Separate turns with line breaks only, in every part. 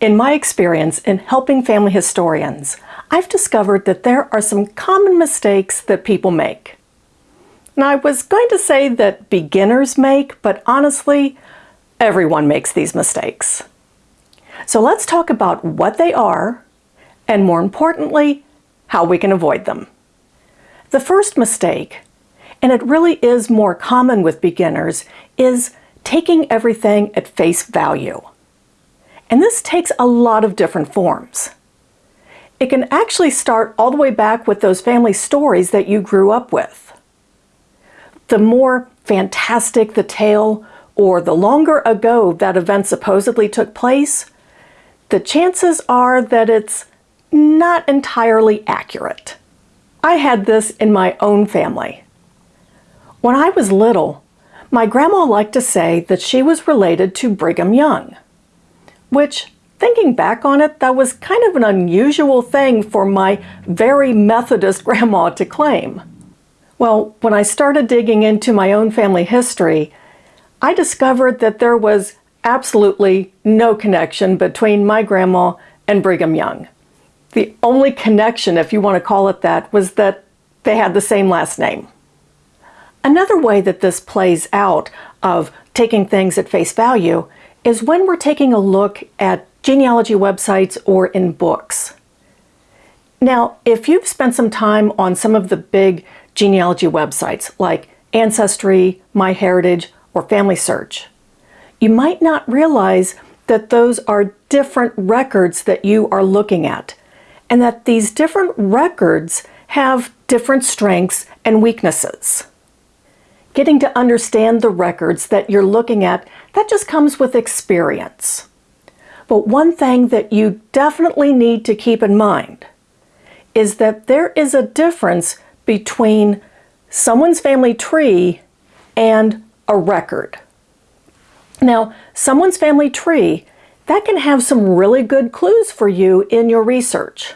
In my experience in helping family historians, I've discovered that there are some common mistakes that people make. Now, I was going to say that beginners make, but honestly, everyone makes these mistakes. So let's talk about what they are, and more importantly, how we can avoid them. The first mistake, and it really is more common with beginners, is taking everything at face value. And this takes a lot of different forms. It can actually start all the way back with those family stories that you grew up with. The more fantastic the tale, or the longer ago that event supposedly took place, the chances are that it's not entirely accurate. I had this in my own family. When I was little, my grandma liked to say that she was related to Brigham Young which thinking back on it, that was kind of an unusual thing for my very Methodist grandma to claim. Well, when I started digging into my own family history, I discovered that there was absolutely no connection between my grandma and Brigham Young. The only connection, if you want to call it that, was that they had the same last name. Another way that this plays out of taking things at face value is when we're taking a look at genealogy websites or in books. Now, if you've spent some time on some of the big genealogy websites like Ancestry, MyHeritage, or Family Search, you might not realize that those are different records that you are looking at, and that these different records have different strengths and weaknesses. Getting to understand the records that you're looking at that just comes with experience. But one thing that you definitely need to keep in mind is that there is a difference between someone's family tree and a record. Now, someone's family tree, that can have some really good clues for you in your research.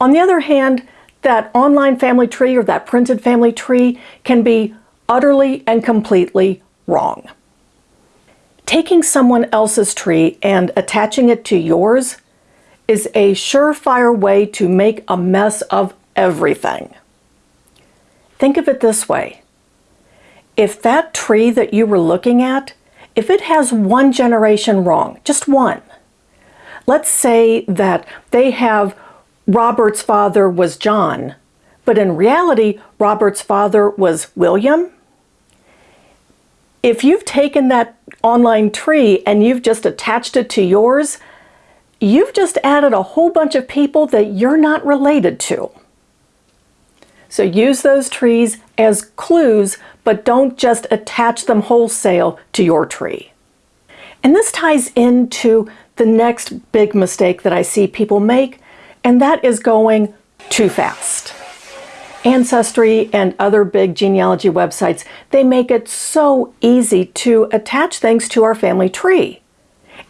On the other hand, that online family tree or that printed family tree can be utterly and completely wrong. Taking someone else's tree and attaching it to yours is a surefire way to make a mess of everything. Think of it this way. If that tree that you were looking at, if it has one generation wrong, just one, let's say that they have Robert's father was John, but in reality, Robert's father was William, if you've taken that online tree and you've just attached it to yours, you've just added a whole bunch of people that you're not related to. So use those trees as clues, but don't just attach them wholesale to your tree. And this ties into the next big mistake that I see people make, and that is going too fast. Ancestry and other big genealogy websites, they make it so easy to attach things to our family tree.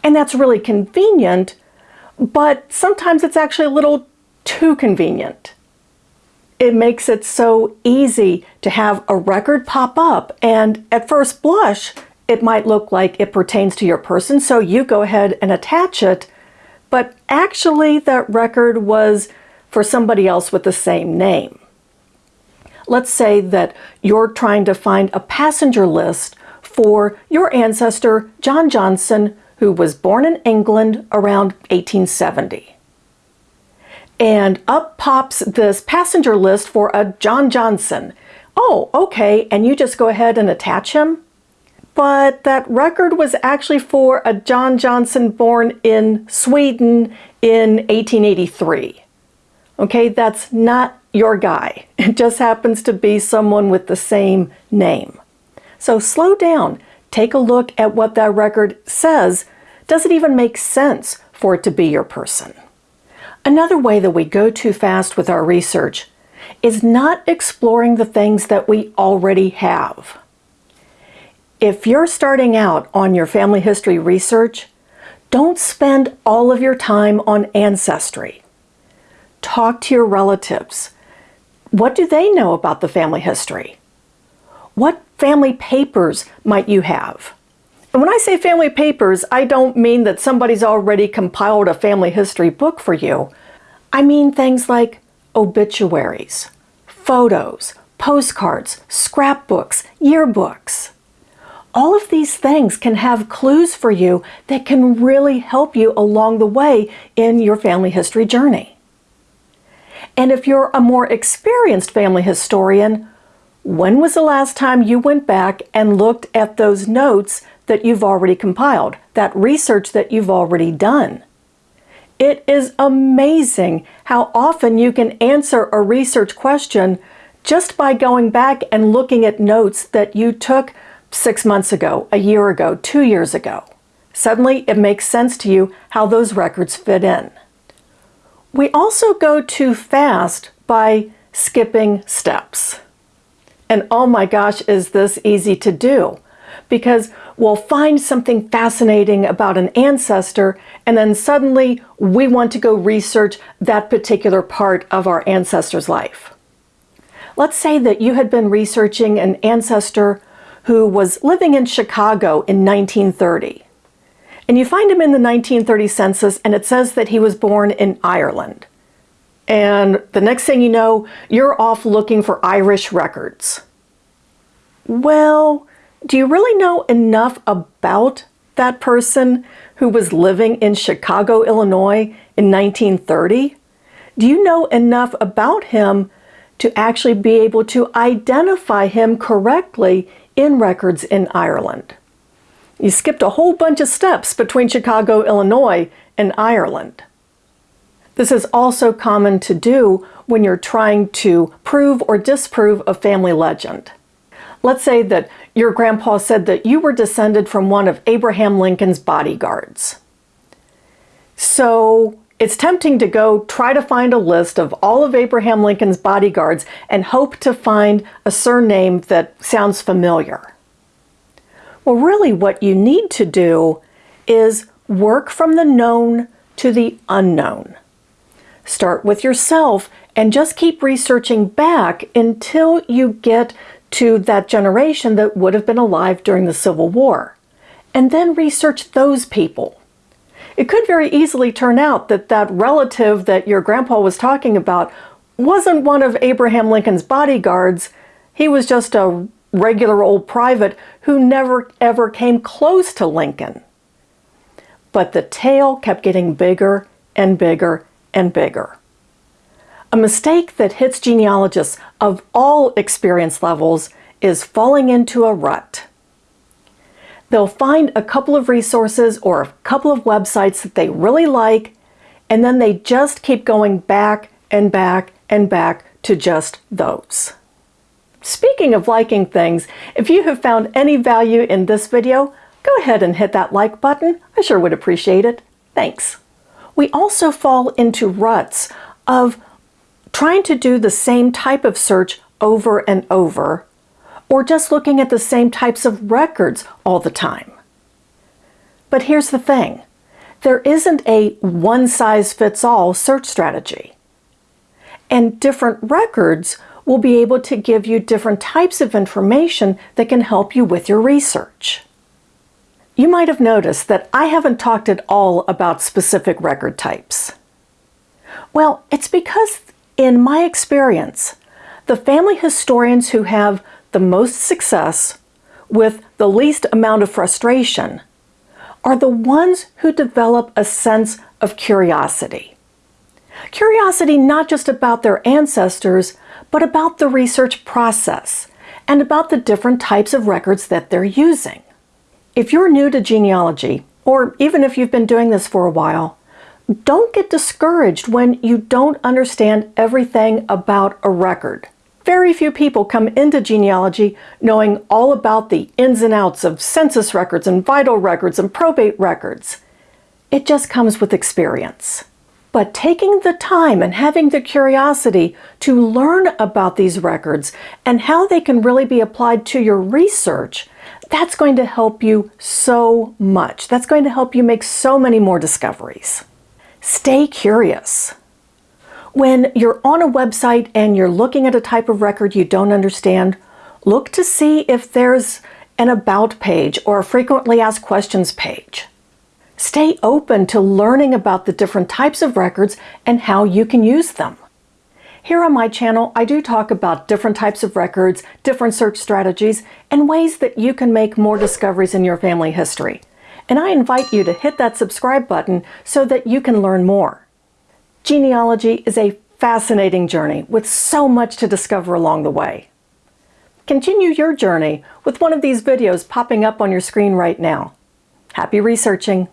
And that's really convenient, but sometimes it's actually a little too convenient. It makes it so easy to have a record pop up and at first blush, it might look like it pertains to your person, so you go ahead and attach it, but actually that record was for somebody else with the same name. Let's say that you're trying to find a passenger list for your ancestor, John Johnson, who was born in England around 1870. And up pops this passenger list for a John Johnson. Oh, okay, and you just go ahead and attach him? But that record was actually for a John Johnson born in Sweden in 1883. Okay, that's not your guy. It just happens to be someone with the same name. So slow down. Take a look at what that record says. Does it even make sense for it to be your person? Another way that we go too fast with our research is not exploring the things that we already have. If you're starting out on your family history research, don't spend all of your time on Ancestry. Talk to your relatives. What do they know about the family history? What family papers might you have? And when I say family papers, I don't mean that somebody's already compiled a family history book for you. I mean things like obituaries, photos, postcards, scrapbooks, yearbooks. All of these things can have clues for you that can really help you along the way in your family history journey. And if you're a more experienced family historian, when was the last time you went back and looked at those notes that you've already compiled, that research that you've already done? It is amazing how often you can answer a research question just by going back and looking at notes that you took six months ago, a year ago, two years ago. Suddenly it makes sense to you how those records fit in. We also go too fast by skipping steps. And oh my gosh, is this easy to do? Because we'll find something fascinating about an ancestor and then suddenly we want to go research that particular part of our ancestor's life. Let's say that you had been researching an ancestor who was living in Chicago in 1930 and you find him in the 1930 census and it says that he was born in Ireland. And the next thing you know, you're off looking for Irish records. Well, do you really know enough about that person who was living in Chicago, Illinois in 1930? Do you know enough about him to actually be able to identify him correctly in records in Ireland? You skipped a whole bunch of steps between Chicago, Illinois and Ireland. This is also common to do when you're trying to prove or disprove a family legend. Let's say that your grandpa said that you were descended from one of Abraham Lincoln's bodyguards. So it's tempting to go try to find a list of all of Abraham Lincoln's bodyguards and hope to find a surname that sounds familiar. Well, really what you need to do is work from the known to the unknown. Start with yourself and just keep researching back until you get to that generation that would have been alive during the Civil War. And then research those people. It could very easily turn out that that relative that your grandpa was talking about wasn't one of Abraham Lincoln's bodyguards. He was just a regular old private who never ever came close to Lincoln. But the tale kept getting bigger and bigger and bigger. A mistake that hits genealogists of all experience levels is falling into a rut. They'll find a couple of resources or a couple of websites that they really like, and then they just keep going back and back and back to just those. Speaking of liking things, if you have found any value in this video, go ahead and hit that like button. I sure would appreciate it. Thanks. We also fall into ruts of trying to do the same type of search over and over, or just looking at the same types of records all the time. But here's the thing. There isn't a one-size-fits-all search strategy. And different records will be able to give you different types of information that can help you with your research. You might have noticed that I haven't talked at all about specific record types. Well, it's because in my experience, the family historians who have the most success with the least amount of frustration are the ones who develop a sense of curiosity. Curiosity not just about their ancestors, but about the research process and about the different types of records that they're using. If you're new to genealogy, or even if you've been doing this for a while, don't get discouraged when you don't understand everything about a record. Very few people come into genealogy knowing all about the ins and outs of census records and vital records and probate records. It just comes with experience. But taking the time and having the curiosity to learn about these records and how they can really be applied to your research, that's going to help you so much. That's going to help you make so many more discoveries. Stay curious. When you're on a website and you're looking at a type of record you don't understand, look to see if there's an About page, or a Frequently Asked Questions page. Stay open to learning about the different types of records and how you can use them. Here on my channel, I do talk about different types of records, different search strategies, and ways that you can make more discoveries in your family history. And I invite you to hit that subscribe button so that you can learn more. Genealogy is a fascinating journey with so much to discover along the way. Continue your journey with one of these videos popping up on your screen right now. Happy researching!